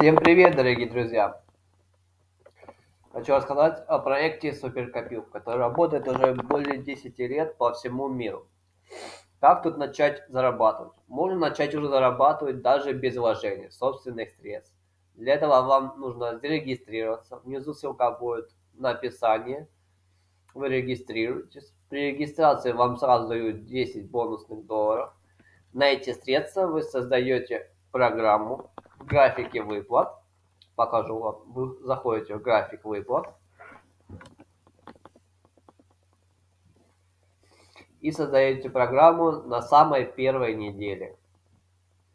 Всем привет, дорогие друзья! Хочу рассказать о проекте Суперкопилка, который работает уже более 10 лет по всему миру. Как тут начать зарабатывать? Можно начать уже зарабатывать даже без вложения собственных средств. Для этого вам нужно зарегистрироваться. Внизу ссылка будет на описании. Вы регистрируетесь. При регистрации вам сразу дают 10 бонусных долларов. На эти средства вы создаете программу графики выплат. Покажу вам. Вы заходите в график выплат. И создаете программу на самой первой неделе.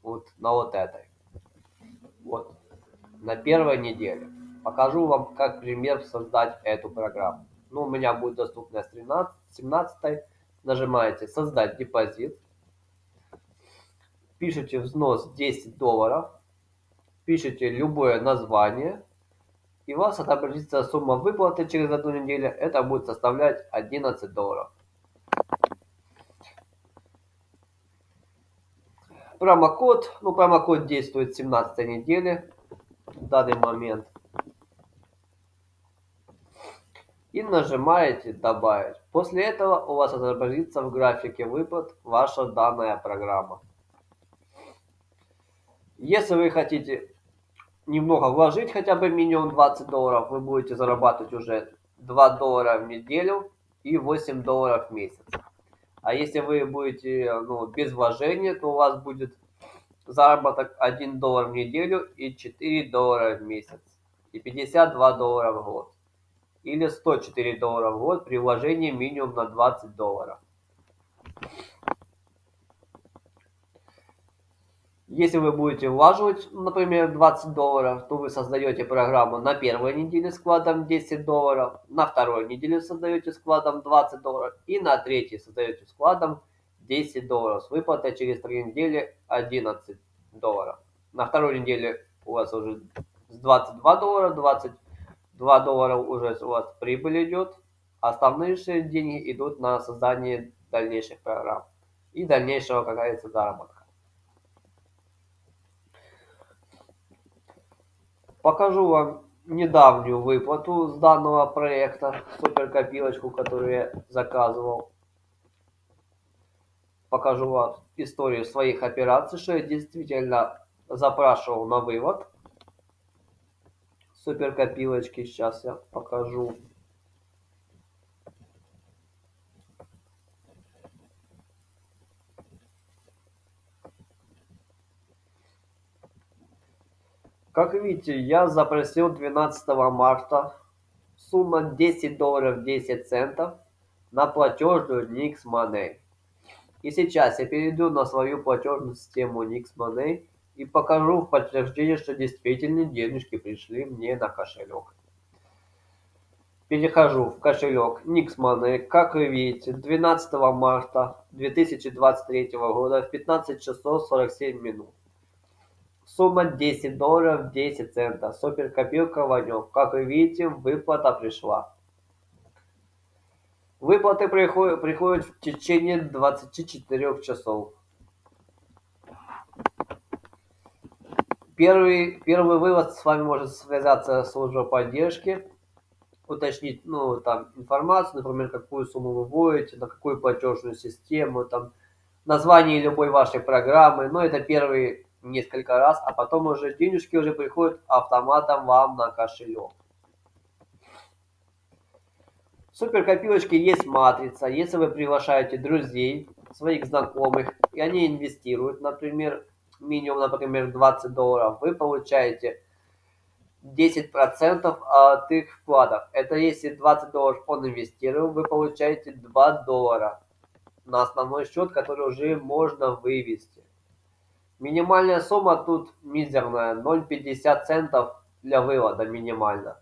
Вот на вот этой. Вот. На первой неделе. Покажу вам, как пример создать эту программу. Ну, у меня будет доступна с 13, 17. Нажимаете «Создать депозит». Пишите взнос 10 долларов пишите любое название, и у вас отобразится сумма выплаты через одну неделю. Это будет составлять 11 долларов. Промокод, ну промокод действует 17 недели в данный момент. И нажимаете добавить. После этого у вас отобразится в графике выплат ваша данная программа. Если вы хотите немного вложить, хотя бы минимум 20 долларов, вы будете зарабатывать уже 2 доллара в неделю и 8 долларов в месяц. А если вы будете ну, без вложения, то у вас будет заработок 1 доллар в неделю и 4 доллара в месяц. И 52 доллара в год. Или 104 доллара в год при вложении минимум на 20 долларов. Если вы будете влаживать, например, 20 долларов, то вы создаете программу на первой неделе вкладом 10 долларов, на второй неделе создаете вкладом 20 долларов и на третьей создаете вкладом 10 долларов с выплатой через 3 недели 11 долларов. На второй неделе у вас уже с 22 доллара, 22 доллара уже у вас прибыль идет, же деньги идут на создание дальнейших программ и дальнейшего, как говорится, заработка. Покажу вам недавнюю выплату с данного проекта, суперкопилочку, которую я заказывал. Покажу вам историю своих операций, что я действительно запрашивал на вывод суперкопилочки. Сейчас я покажу. Как видите, я запросил 12 марта сумма 10 долларов 10 центов на платежную Nix. И сейчас я перейду на свою платежную систему Nix и покажу в подтверждение, что действительно денежки пришли мне на кошелек. Перехожу в кошелек Nix. Как вы видите, 12 марта 2023 года в 15 часов 47 минут. Сумма 10 долларов 10 центов. Суперкопилка Ванек. Как вы видите, выплата пришла. Выплаты приходят, приходят в течение 24 часов. Первый, первый вывод с вами может связаться служба поддержки, уточнить ну, там, информацию, например, какую сумму вы вводите, на какую платежную систему, там, название любой вашей программы. Но это первый несколько раз, а потом уже денежки уже приходят автоматом вам на кошелек. В суперкопилочке есть матрица. Если вы приглашаете друзей, своих знакомых, и они инвестируют, например, минимум, например, 20 долларов, вы получаете 10% от их вкладов. Это если 20 долларов он инвестировал, вы получаете 2 доллара на основной счет, который уже можно вывести. Минимальная сумма тут мизерная, 0,50 центов для вывода минимально.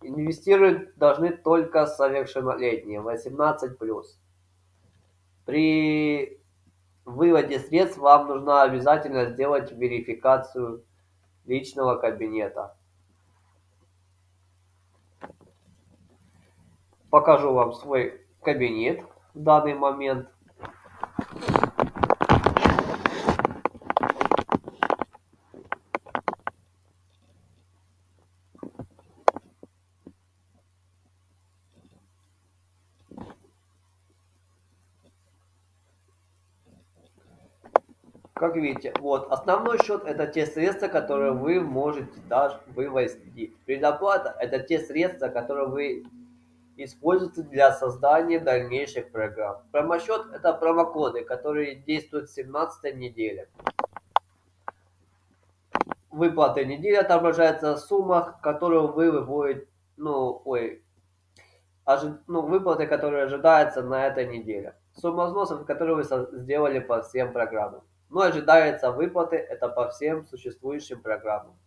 Инвестировать должны только совершеннолетние, 18+. При выводе средств вам нужно обязательно сделать верификацию личного кабинета. Покажу вам свой кабинет в данный момент. Как видите, вот основной счет это те средства, которые вы можете даже вывести. Предоплата это те средства, которые вы используете для создания дальнейших программ. Промосчет это промокоды, которые действуют с 17 недели. Выплаты недели отображается сумма, которую вы выводите, ну, ой, ожи, ну, выплаты, которые ожидаются на этой неделе. Сумма взносов, которые вы сделали по всем программам. Но ожидается выплаты, это по всем существующим программам.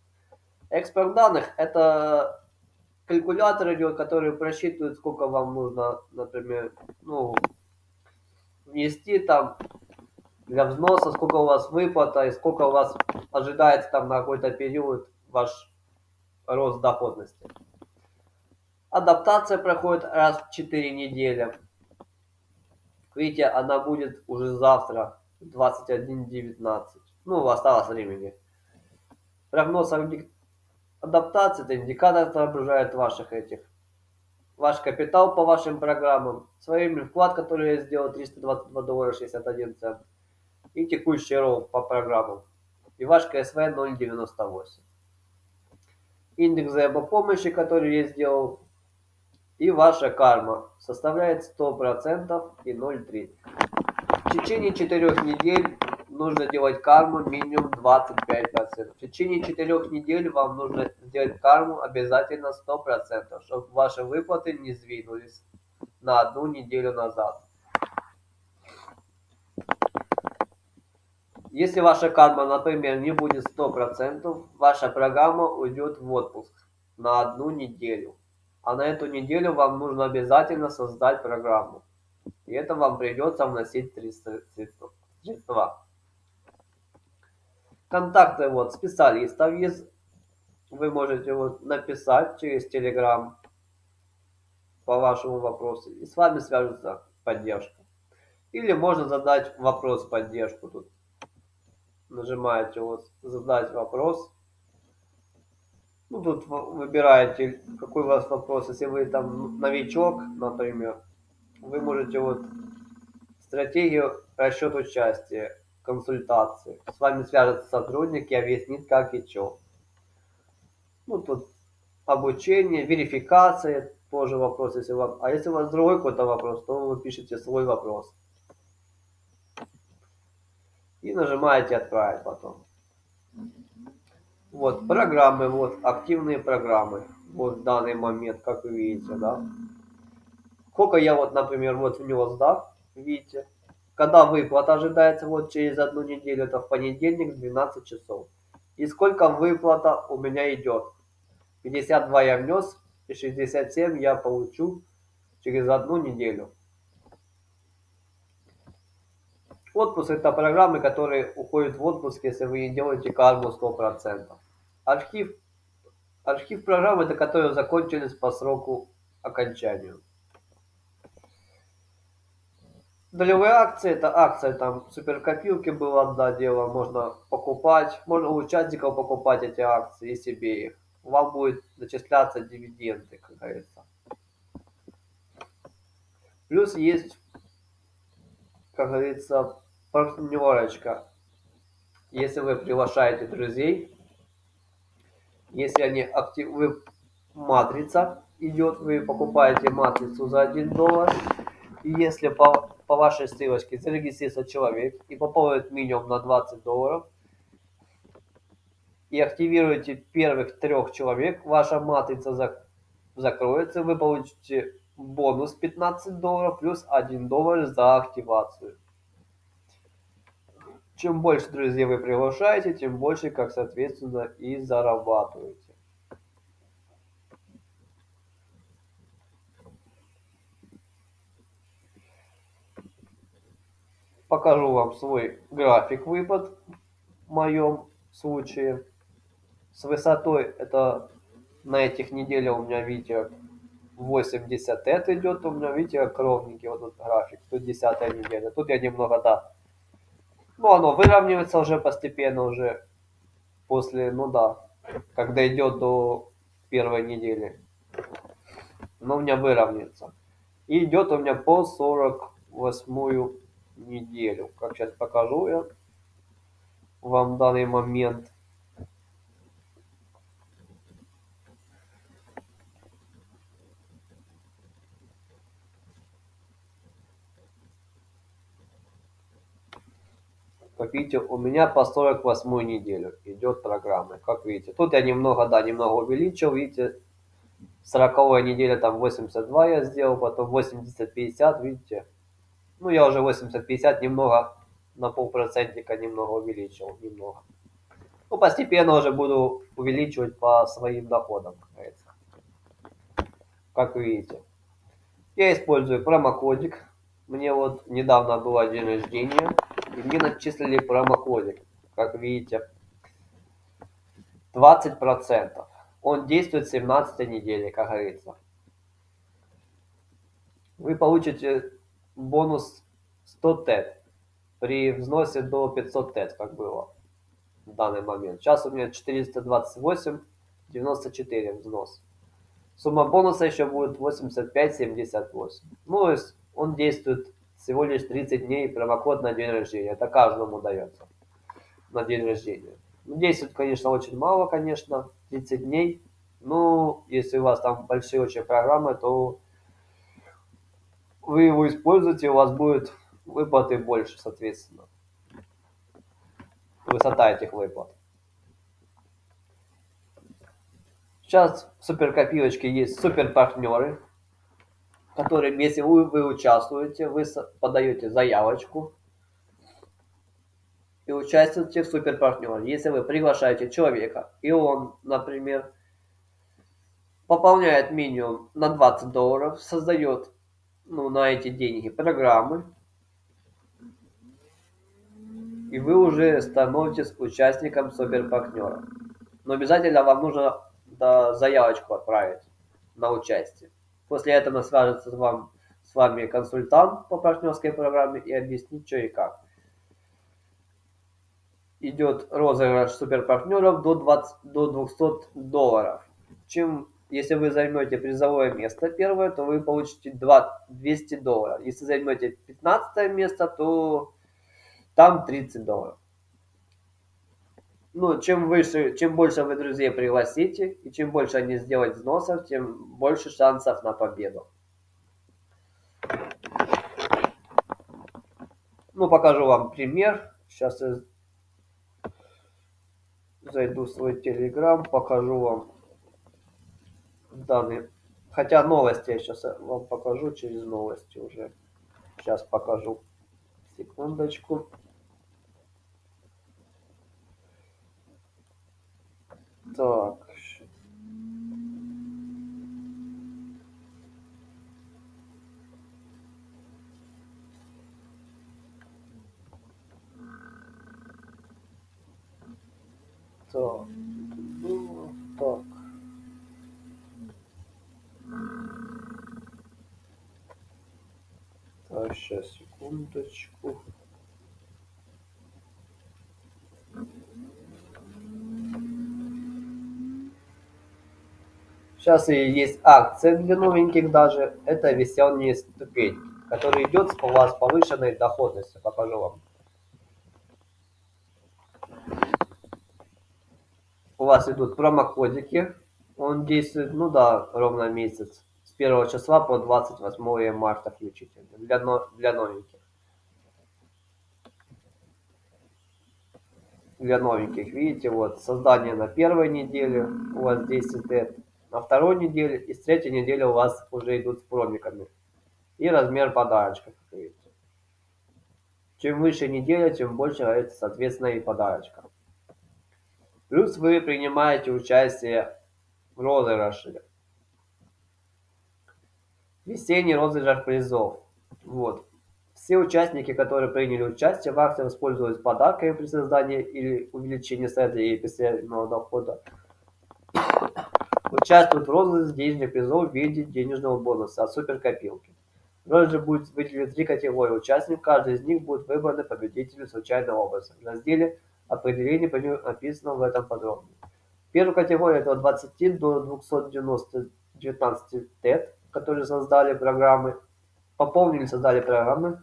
Экспорт данных – это калькулятор идет, который просчитывает, сколько вам нужно, например, ну, внести там для взноса, сколько у вас выплата и сколько у вас ожидается там на какой-то период ваш рост доходности. Адаптация проходит раз в 4 недели. Видите, она будет уже завтра 21.19. Ну, осталось времени. Прогноз адаптации, это индикатор отображает ваших этих. Ваш капитал по вашим программам, своими вклад, который я сделал, 322 доллара 61 цент. И текущий рост по программам. И ваш КСВ 0.98. Индекс взаимопомощи, который я сделал, и ваша карма составляет 100% и 0,3. В течение 4 недель нужно делать карму минимум 25%. В течение 4 недель вам нужно сделать карму обязательно 100%, чтобы ваши выплаты не сдвинулись на одну неделю назад. Если ваша карма, например, не будет 100%, ваша программа уйдет в отпуск на одну неделю. А на эту неделю вам нужно обязательно создать программу. И это вам придется вносить три средства. Контакты вот специалистов есть. Вы можете вот написать через Telegram по вашему вопросу. И с вами свяжется поддержка. Или можно задать вопрос поддержку тут. Нажимаете вот задать вопрос. Ну, тут выбираете, какой у вас вопрос. Если вы там новичок, например, вы можете вот стратегию расчет участия, консультации. С вами свяжется сотрудник и объяснит, как и что. Ну, тут обучение, верификация, тоже вопрос, если вам... А если у вас другой какой-то вопрос, то вы пишете свой вопрос. И нажимаете «Отправить» потом. Вот, программы, вот, активные программы. Вот в данный момент, как вы видите, да. Сколько я вот, например, вот внес, да, видите. Когда выплата ожидается вот через одну неделю, это в понедельник 12 часов. И сколько выплата у меня идет. 52 я внес, и 67 я получу через одну неделю. Отпуск это программы, которые уходят в отпуск, если вы не делаете карму 100%. Архив, архив программ это которые закончились по сроку окончанию. Долевые акции, это акция, там, суперкопилки было, да, дело, можно покупать, можно у участников покупать эти акции и себе их. Вам будет начисляться дивиденды, как говорится. Плюс есть, как говорится, партнерочка. Если вы приглашаете друзей, если они актив, вы матрица идет, вы покупаете матрицу за 1 доллар, и если по, по вашей ссылочке зарегистрируется человек и пополнит минимум на 20 долларов, и активируете первых трех человек, ваша матрица зак закроется, вы получите бонус 15 долларов плюс 1 доллар за активацию. Чем больше друзей вы приглашаете, тем больше, как соответственно, и зарабатываете. Покажу вам свой график выпад в моем случае. С высотой это на этих неделях у меня, видите, 80 это идет, у меня, видите, как ровненький вот этот график, тут 10 неделя. Тут я немного, да, ну, оно выравнивается уже постепенно, уже после, ну да, когда идет до первой недели. Но у меня выровняется. И идет у меня по 48 неделю. Как сейчас покажу я. вам данный момент. Как видите, у меня по 48 неделю идет программа. Как видите, тут я немного, да, немного увеличил. Видите, 40 неделя там 82 я сделал, потом 80-50, видите. Ну, я уже 80-50 немного на полпроцентика немного увеличил, немного. Ну, постепенно уже буду увеличивать по своим доходам, как видите. Я использую промокодик. Мне вот недавно было день рождения, и мне начислили промокодик, как видите. 20%. Он действует 17 недели, как говорится. Вы получите бонус 100 тет при взносе до 500 тет, как было в данный момент. Сейчас у меня 428,94 взнос. Сумма бонуса еще будет 85,78. Ну, то есть он действует всего лишь 30 дней, промокод на день рождения. Это каждому дается на день рождения. Ну, действует, конечно, очень мало, конечно, 30 дней. Ну, если у вас там большие очень программы, то вы его используете, у вас будет выплаты больше, соответственно. Высота этих выплат. Сейчас в суперкопилочке есть супер партнеры, которые, если вы, вы участвуете, вы подаете заявочку и участвуете в супер партнере. Если вы приглашаете человека, и он, например, пополняет минимум на 20 долларов, создает ну, на эти деньги программы, и вы уже становитесь участником суперпартнера. Но обязательно вам нужно да, заявочку отправить на участие. После этого свяжется с, вам, с вами консультант по партнерской программе и объяснит, что и как. Идет розыгрыш суперпартнеров до, 20, до 200 долларов. Чем, если вы займете призовое место первое, то вы получите 2, 200 долларов. Если займете 15 место, то там 30 долларов ну, чем выше, чем больше вы друзей пригласите, и чем больше они сделают взносов, тем больше шансов на победу. Ну, покажу вам пример. Сейчас я зайду в свой телеграм, покажу вам данные. Хотя новости я сейчас вам покажу через новости уже. Сейчас покажу. Секундочку. Так. Так. Ну, так. Так, сейчас, секундочку. Сейчас и есть акция для новеньких даже. Это весенняя ступень, которая идет у вас повышенной доходностью. Покажу вам. У вас идут промокодики. Он действует, ну да, ровно месяц. С 1 числа по 28 марта включительно. Для, для новеньких. Для новеньких, видите, вот создание на первой неделе у вас 10 лет на второй неделе и с третьей недели у вас уже идут с промиками. И размер подарочка, как видите. Чем выше неделя, тем больше, соответственно, и подарочка. Плюс вы принимаете участие в розыгрыше. Весенний розыгрыш призов. Вот. Все участники, которые приняли участие в акции, воспользовались подарками при создании или увеличении сайта и постоянного дохода, Участвуют в розыгрыше денежных призов в виде денежного бонуса от суперкопилки. Розыгрыш будет выделены три категории участников, каждый из них будет выбран победителем случайным образом. В разделе определение написано в этом подробно. Первая категория это от 20 до 290 19 тет, которые создали программы, пополнили, создали программы,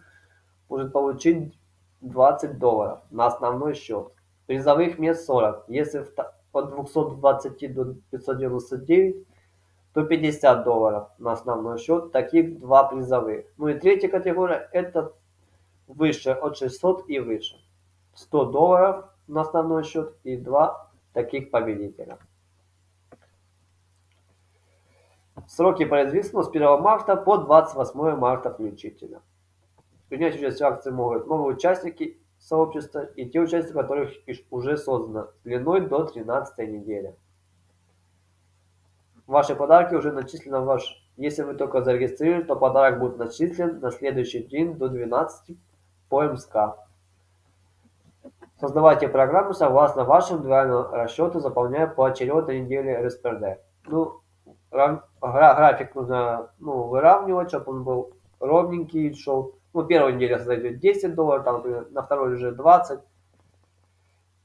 может получить 20 долларов на основной счет. Призовых мест 40. Если от 220 до 599, то 50 долларов на основной счет. Таких два призовых. Ну и третья категория это выше от 600 и выше. 100 долларов на основной счет и два таких победителя. Сроки производительства с 1 марта по 28 марта включительно. Принять участие в акции могут новые участники сообщества и те участники, которых уже создано, длиной до 13 недели. Ваши подарки уже начислены в ваш... Если вы только зарегистрировали, то подарок будет начислен на следующий день до 12 по МСК. Создавайте программу согласно вашим дуальному расчету, заполняя поочередно недели РСПРД. Ну, график нужно ну, выравнивать, чтобы он был ровненький, шел. Ну, первую неделю зайдет 10 долларов, там, например, на второй уже 20.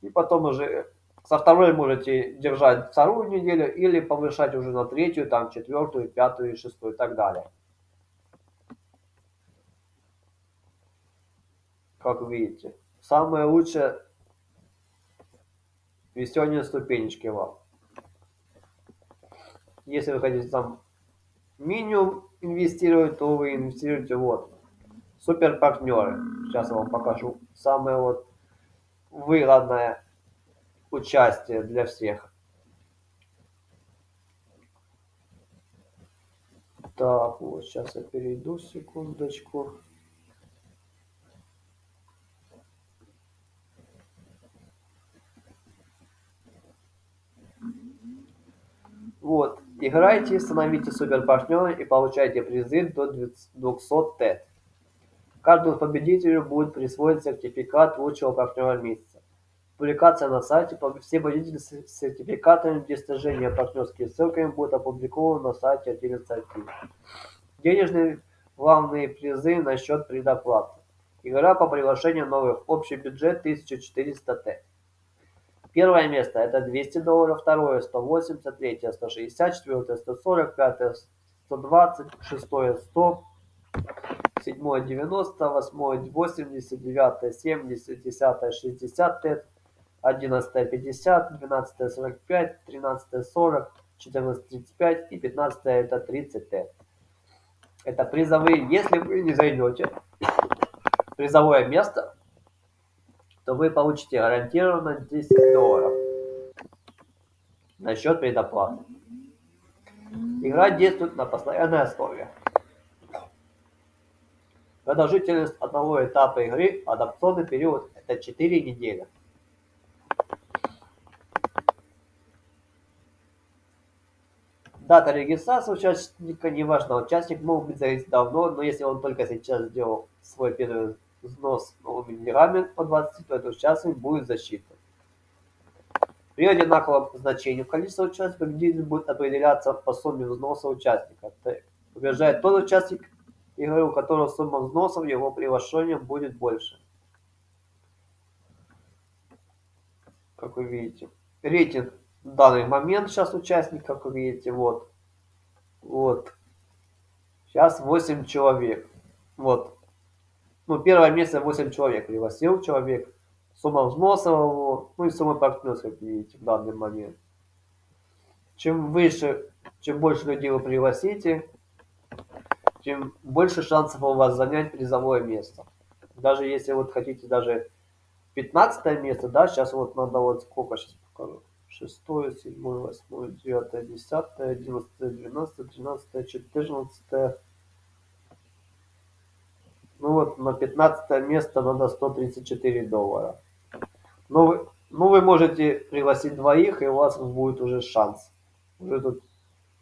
И потом уже со второй можете держать вторую неделю или повышать уже на третью, там, четвертую, пятую, шестую и так далее. Как видите. Самое лучшее весенние ступенечки вам. Если вы хотите там минимум инвестировать, то вы инвестируете вот. Супер партнеры. Сейчас я вам покажу. Самое вот выгодное участие для всех. Так, вот сейчас я перейду секундочку. Вот, играйте, становите суперпартнеры и получайте призы до 200 ТЭТ. Каждому победителю будет присвоен сертификат лучшего партнера месяца. Публикация на сайте, все победители с сертификатами достижения партнерскими ссылками будут опубликованы на сайте 11 Денежные главные призы на счет предоплаты. Игра по приглашению новых. Общий бюджет 1400 Т. Первое место это 200 долларов, второе 180, третье 160, четвертое 140, пятое 120, шестое 100, седьмое 90, восьмое 80, девятое 70, десятое 60 тет, одиннадцатое 50, двенадцатое 45, тринадцатое 40, четырнадцатое 35 и пятнадцатое это 30 тет. Это призовые, если вы не зайдете призовое место, то вы получите гарантированно 10 долларов на счет предоплаты. Игра действует на постоянной основе. Продолжительность одного этапа игры, адаптационный период, это 4 недели. Дата регистрации участника не важна. Участник мог быть зарегистрирован давно, но если он только сейчас сделал свой первый взнос новыми деньгами по 20, то этот участник будет засчитан. При одинаковом значении количества участников победитель будет определяться по сумме взноса участника. Побеждает тот участник игры, у которого сумма взносов его приглашением будет больше. Как вы видите. Рейтинг в данный момент сейчас участник, как вы видите, вот. Вот. Сейчас 8 человек. Вот. Ну, первое место 8 человек пригласил человек. Сумма взносов, ну и сумма партнерства, как видите, в данный момент. Чем выше, чем больше людей вы пригласите, тем больше шансов у вас занять призовое место. Даже если вот хотите даже 15 место, да, сейчас вот надо вот сколько сейчас покажу. 6, 7, 8, 9, 10, 11, 12, 13, 14, ну вот на 15 место надо 134 доллара. Ну вы, ну вы можете пригласить двоих, и у вас будет уже шанс. Уже тут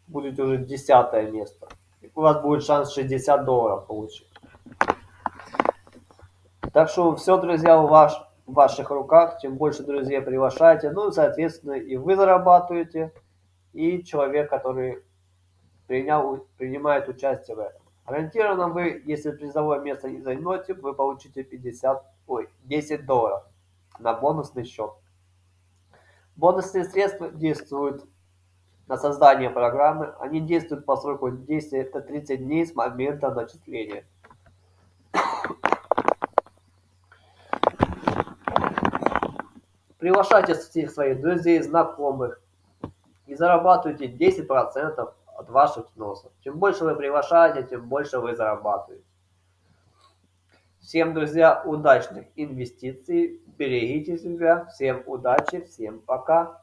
будет уже десятое место. И у вас будет шанс 60 долларов получить. Так что все, друзья, у вас в ваших руках. Чем больше друзей приглашаете, ну, соответственно, и вы зарабатываете, и человек, который принял, принимает участие в этом. Гарантированно вы, если призовое место не займете, вы получите 50, ой, 10 долларов на бонусный счет. Бонусные средства действуют на создание программы. Они действуют по сроку действия это 30 дней с момента начисления. приглашайте всех своих друзей, знакомых и зарабатывайте 10% от ваших взносов. Чем больше вы приглашаете, тем больше вы зарабатываете. Всем, друзья, удачных инвестиций, берегите себя, всем удачи, всем пока.